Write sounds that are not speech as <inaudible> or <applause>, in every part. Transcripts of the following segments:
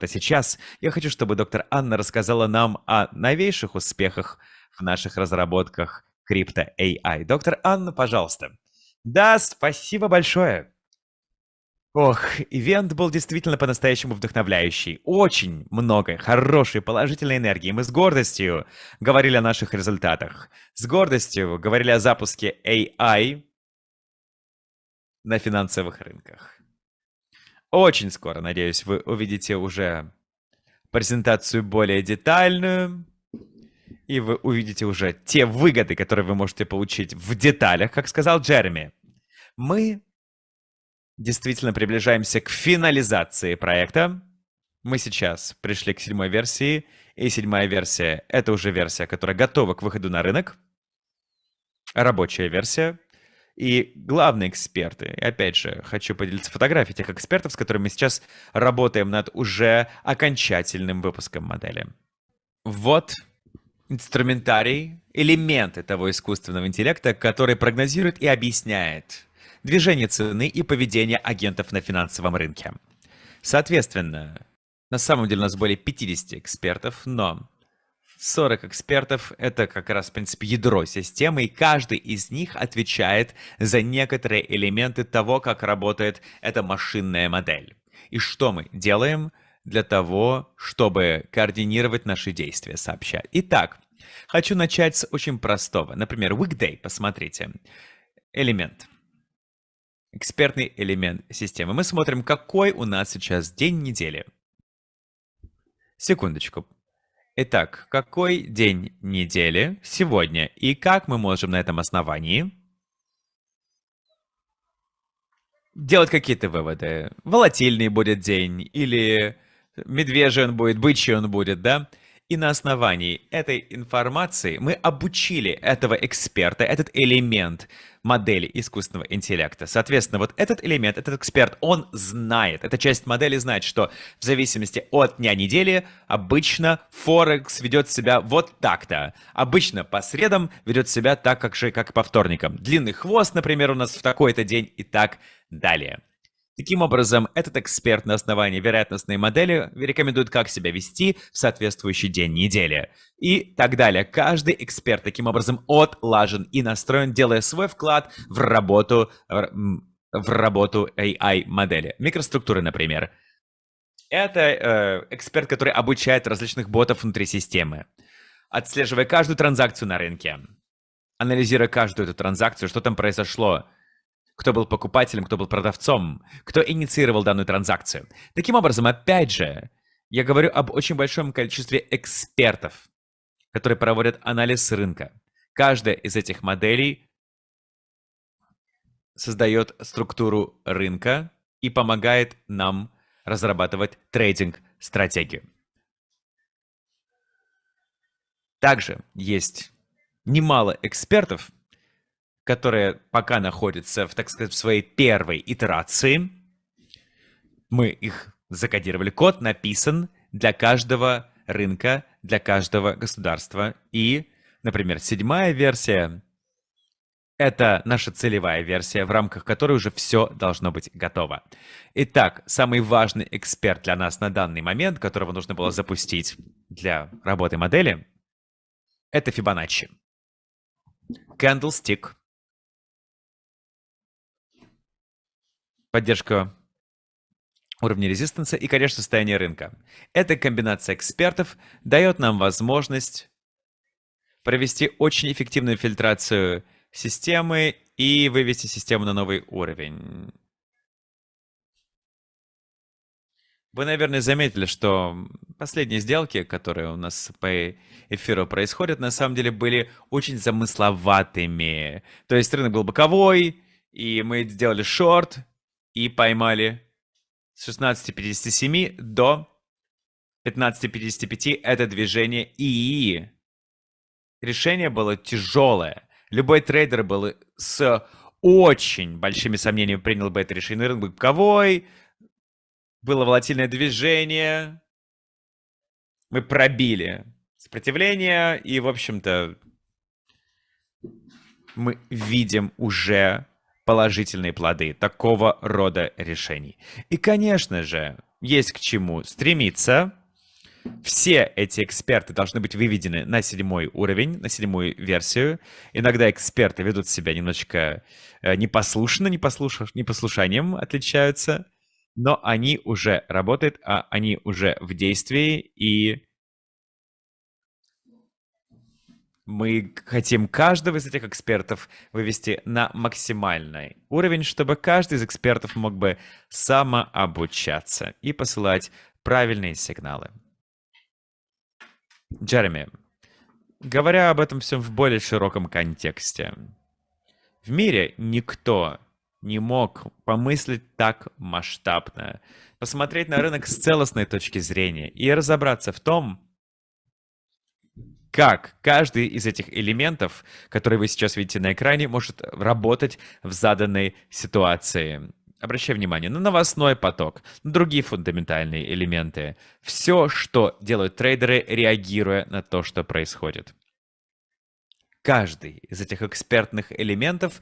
то сейчас я хочу, чтобы доктор Анна рассказала нам о новейших успехах в наших разработках крипто AI. Доктор Анна, пожалуйста. Да, спасибо большое. Ох, ивент был действительно по-настоящему вдохновляющий. Очень много хорошей положительной энергии. Мы с гордостью говорили о наших результатах. С гордостью говорили о запуске AI на финансовых рынках. Очень скоро, надеюсь, вы увидите уже презентацию более детальную. И вы увидите уже те выгоды, которые вы можете получить в деталях, как сказал Джереми. Мы действительно приближаемся к финализации проекта. Мы сейчас пришли к седьмой версии, и седьмая версия — это уже версия, которая готова к выходу на рынок. Рабочая версия. И главные эксперты, и опять же, хочу поделиться фотографией тех экспертов, с которыми мы сейчас работаем над уже окончательным выпуском модели. Вот инструментарий, элементы того искусственного интеллекта, который прогнозирует и объясняет движение цены и поведение агентов на финансовом рынке. Соответственно, на самом деле у нас более 50 экспертов, но 40 экспертов — это как раз, в принципе, ядро системы, и каждый из них отвечает за некоторые элементы того, как работает эта машинная модель. И что мы делаем для того, чтобы координировать наши действия, сообщать. Итак, хочу начать с очень простого. Например, weekday, посмотрите. Элемент экспертный элемент системы. Мы смотрим, какой у нас сейчас день недели. Секундочку. Итак, какой день недели сегодня и как мы можем на этом основании делать какие-то выводы? Волатильный будет день или медвежий он будет, бычий он будет, да? И на основании этой информации мы обучили этого эксперта, этот элемент модели искусственного интеллекта. Соответственно, вот этот элемент, этот эксперт, он знает, эта часть модели знает, что в зависимости от дня недели обычно Форекс ведет себя вот так-то. Обычно по средам ведет себя так, как же, как по вторникам. Длинный хвост, например, у нас в такой-то день и так далее. Таким образом, этот эксперт на основании вероятностной модели рекомендует, как себя вести в соответствующий день недели. И так далее. Каждый эксперт таким образом отлажен и настроен, делая свой вклад в работу, в работу AI-модели. Микроструктуры, например. Это э, эксперт, который обучает различных ботов внутри системы, отслеживая каждую транзакцию на рынке, анализируя каждую эту транзакцию, что там произошло, кто был покупателем, кто был продавцом, кто инициировал данную транзакцию. Таким образом, опять же, я говорю об очень большом количестве экспертов, которые проводят анализ рынка. Каждая из этих моделей создает структуру рынка и помогает нам разрабатывать трейдинг-стратегию. Также есть немало экспертов, которые пока находятся, в, так сказать, в своей первой итерации. Мы их закодировали. Код написан для каждого рынка, для каждого государства. И, например, седьмая версия — это наша целевая версия, в рамках которой уже все должно быть готово. Итак, самый важный эксперт для нас на данный момент, которого нужно было запустить для работы модели, это Fibonacci. Candlestick поддержка уровня резистанса и, конечно, состояние рынка. Эта комбинация экспертов дает нам возможность провести очень эффективную фильтрацию системы и вывести систему на новый уровень. Вы, наверное, заметили, что последние сделки, которые у нас по эфиру происходят, на самом деле были очень замысловатыми. То есть рынок был боковой, и мы сделали шорт, и поймали с 16.57 до 15.55 это движение ИИ. Решение было тяжелое. Любой трейдер был с очень большими сомнениями принял бы это решение. Рынок был боковой, было волатильное движение, мы пробили сопротивление, и, в общем-то, мы видим уже положительные плоды такого рода решений. И, конечно же, есть к чему стремиться. Все эти эксперты должны быть выведены на седьмой уровень, на седьмую версию. Иногда эксперты ведут себя немножечко э, непослушно, непослуш... непослушанием отличаются, но они уже работают, а они уже в действии, и мы хотим каждого из этих экспертов вывести на максимальный уровень, чтобы каждый из экспертов мог бы самообучаться и посылать правильные сигналы. Джереми, говоря об этом всем в более широком контексте, в мире никто не мог помыслить так масштабно, посмотреть на рынок с целостной точки зрения и разобраться в том, как каждый из этих элементов, которые вы сейчас видите на экране, может работать в заданной ситуации. Обращай внимание на новостной поток, на другие фундаментальные элементы. Все, что делают трейдеры, реагируя на то, что происходит. Каждый из этих экспертных элементов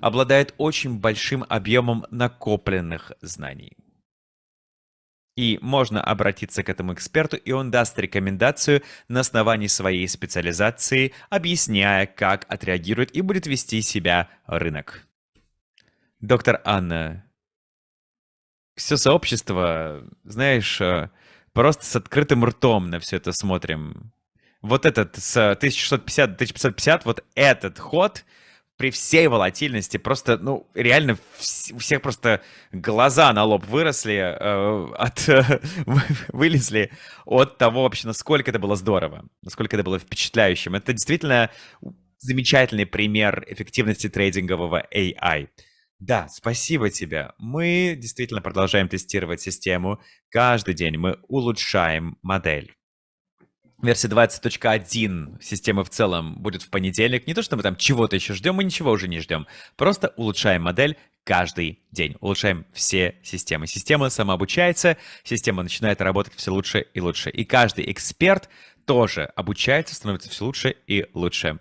обладает очень большим объемом накопленных знаний. И можно обратиться к этому эксперту, и он даст рекомендацию на основании своей специализации, объясняя, как отреагирует и будет вести себя рынок. Доктор Анна, все сообщество, знаешь, э, просто с открытым ртом на все это смотрим. Вот этот с 1650 до 1550, вот этот ход при всей волатильности просто, ну, реально у всех просто глаза на лоб выросли, э, от, <laughs> э, вылезли от того вообще, насколько это было здорово, насколько это было впечатляющим. Это действительно замечательный пример эффективности трейдингового AI. Да, спасибо тебе. Мы действительно продолжаем тестировать систему. Каждый день мы улучшаем модель. Версия 20.1 системы в целом будет в понедельник. Не то, что мы там чего-то еще ждем, мы ничего уже не ждем. Просто улучшаем модель каждый день. Улучшаем все системы. Система самообучается, система начинает работать все лучше и лучше. И каждый эксперт тоже обучается, становится все лучше и лучше.